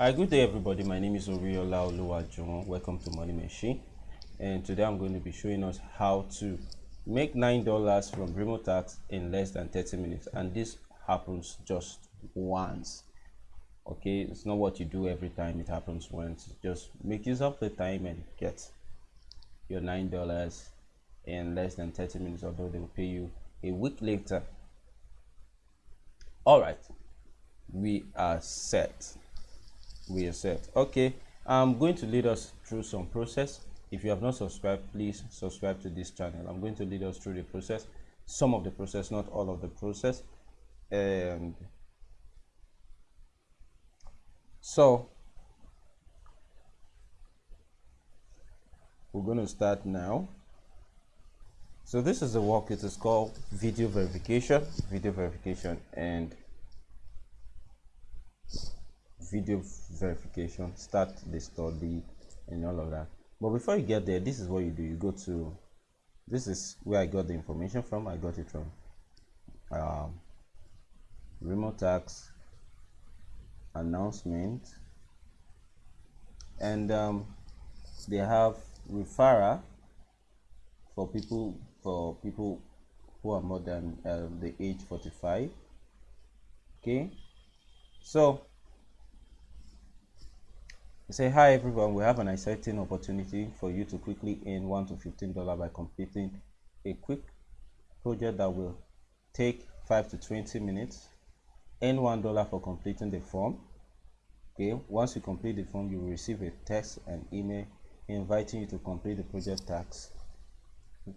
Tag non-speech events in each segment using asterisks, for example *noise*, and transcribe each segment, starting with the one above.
Hi, good day everybody. My name is Oriola Oluwajuwon. Welcome to Money Machine. And today I'm going to be showing us how to make $9 from Remotasks in less than 30 minutes. And this happens just once. Okay, it's not what you do every time, it happens once. Just make use of the time and get your $9 in less than 30 minutes, although they will pay you a week later. All right, we are set we are set okay i'm going to lead us through some process. If you have not subscribed please subscribe to this channel. I'm going to lead us through the process some of the process not all of the process. And so we're going to start now. So this is the work it is called video verification video verification and video verification start the study and all of that. But before you get there this is what you do. You go to this is where i got the information from. I got it from um, Remotasks announcement. And um, they have referral for people for people who are more than uh, the age 45 okay? So say hi everyone. We have an exciting opportunity for you to quickly earn 1 to 15 dollar by completing a quick project that will take 5 to 20 minutes. Earn one dollar for completing the form. Okay once you complete the form you will receive a text and email inviting you to complete the project task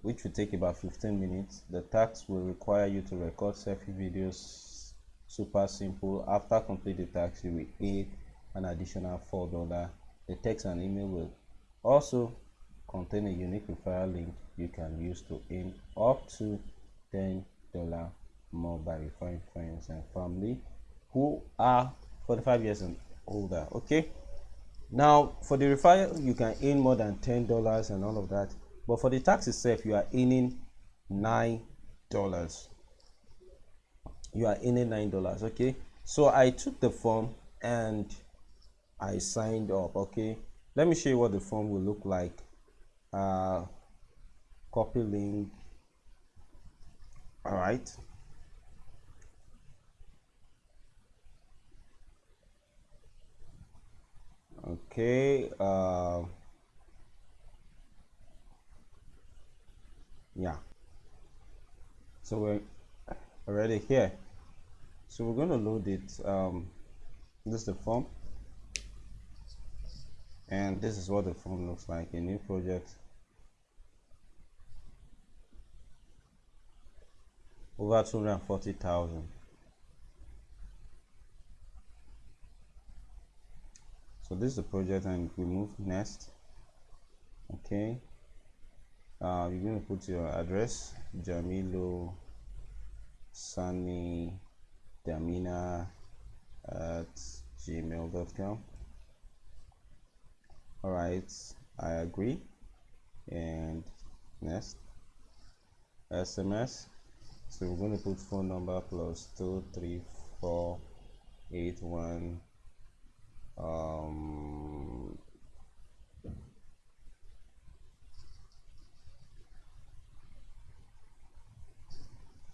which will take about 15 minutes. The task will require you to record selfie videos super simple. After complete the task you will pay an additional four dollar. The text and email will also contain a unique referral link you can use to earn up to ten dollar more by referring friends and family who are 45 years and older okay? Now for the referral you can earn more than ten dollars and all of that but for the tax itself you are earning nine dollars. You are earning nine dollars okay? So i took the form and I signed up okay? Let me show you what the form will look like. Uh, copy link. All right. Okay uh, yeah. So we're already here. So we're going to load it um, this is the form and this is what the form looks like a new project. Over 240,000 so this is the project and we move next. Okay. Uh, you're going to put your address Jamilo Sani Damina at gmail.com all right i agree. And next sms so we're going to put phone number plus two three four eight one um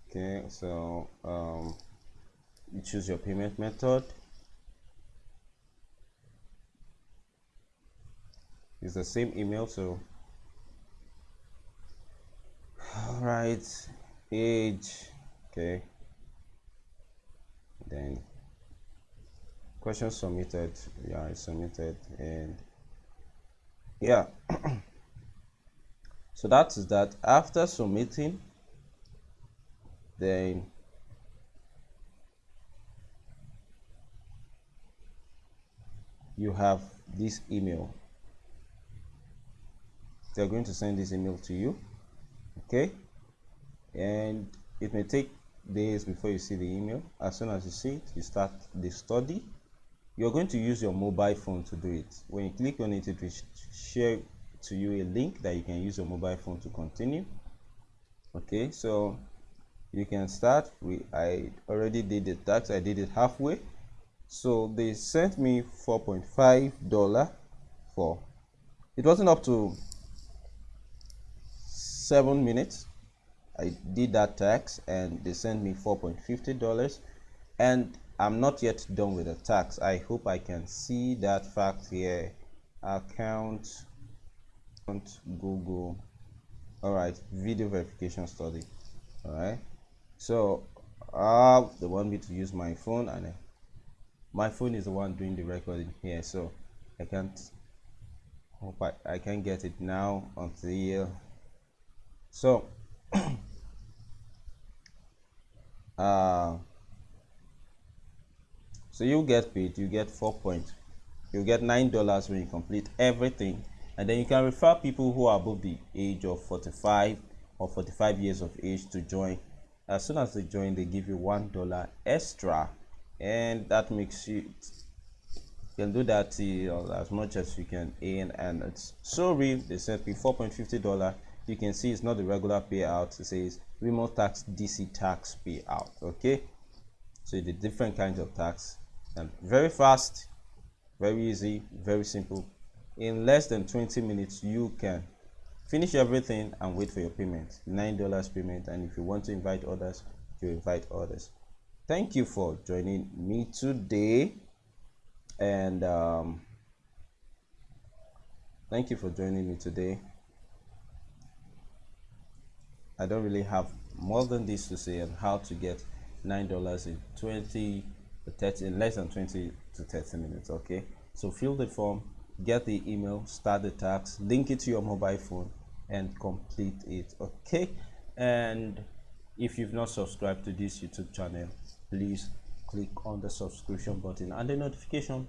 okay so um you choose your payment method it's the same email so. All right age okay. Then question submitted yeah submitted and yeah. *clears throat* So that is that. After submitting then you have this email they're going to send this email to you okay? And it may take days before you see the email. As soon as you see it you start the study. You're going to use your mobile phone to do it. When you click on it it will share to you a link that you can use your mobile phone to continue okay? So you can start. We i already did the task i did it halfway. So they sent me 4.5 dollar for it wasn't up to seven minutes. I did that tax and they sent me 4.50 dollars. And I'm not yet done with the tax. I hope I can see that fact here. Account Google. All right video verification study. All right. So uh they want me to use my phone and uh, my phone is the one doing the recording here. So I can't hope I, I can get it now until so *clears throat* uh so you get paid you get four points, you get nine dollars when you complete everything. And then you can refer people who are above the age of 45 or 45 years of age to join. As soon as they join they give you one dollar extra. And that makes you you can do that uh, as much as you can earn. And it's so real they sent me 4.50 dollar you can see it's not the regular payout it says Remotasks dc tax payout okay? So the different kinds of tax. And very fast very easy very simple. In less than 20 minutes you can finish everything and wait for your payment. Nine dollars payment and if you want to invite others you invite others. Thank you for joining me today and um, thank you for joining me today i don't really have more than this to say on how to get nine dollars in 20 30 in less than 20 to 30 minutes okay? So fill the form get the email start the tax link it to your mobile phone and complete it okay? And if you've not subscribed to this youtube channel please click on the subscription button and the notification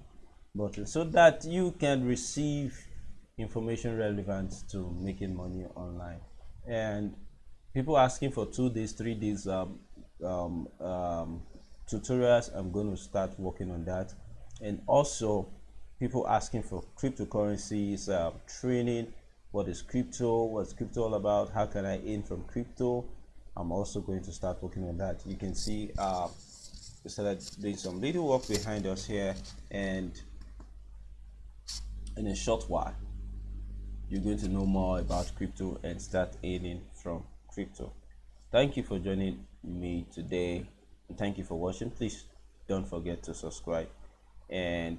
button so that you can receive information relevant to making money online. And people asking for two days three days um, um, um, tutorials i'm going to start working on that. And also people asking for cryptocurrencies uh, training what is crypto what's crypto all about how can i earn from crypto? I'm also going to start working on that. You can see uh, we started doing some little work behind us here and in a short while you're going to know more about crypto and start earning from crypto. Thank you for joining me today and thank you for watching. Please don't forget to subscribe and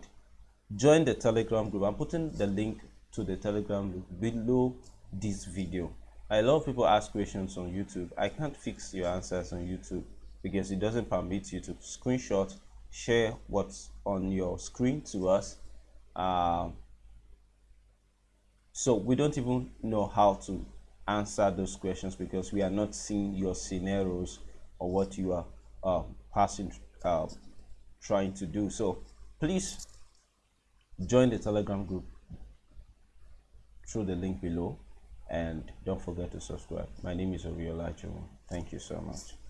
join the telegram group. I'm putting the link to the telegram group below this video. A lot of people ask questions on youtube. I can't fix your answers on youtube because it doesn't permit you to screenshot share what's on your screen to us. Um, so we don't even know how to answer those questions because we are not seeing your scenarios or what you are uh, passing uh, trying to do. So please join the telegram group through the link below and don't forget to subscribe. My name is Oriola thank you so much